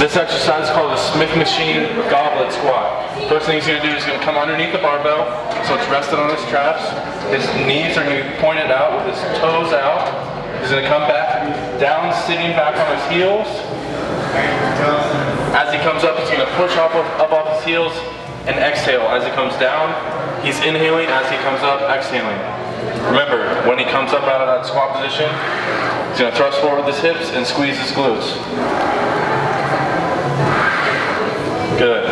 This exercise is called the Smith Machine Goblet Squat. First thing he's going to do is going to come underneath the barbell, so it's rested on his traps. His knees are going to be pointed out with his toes out. He's going to come back down, sitting back on his heels. As he comes up, he's going to push up, up off his heels and exhale. As he comes down, he's inhaling. As he comes up, exhaling. Remember, when he comes up out of that squat position, he's going to thrust forward with his hips and squeeze his glutes. Good.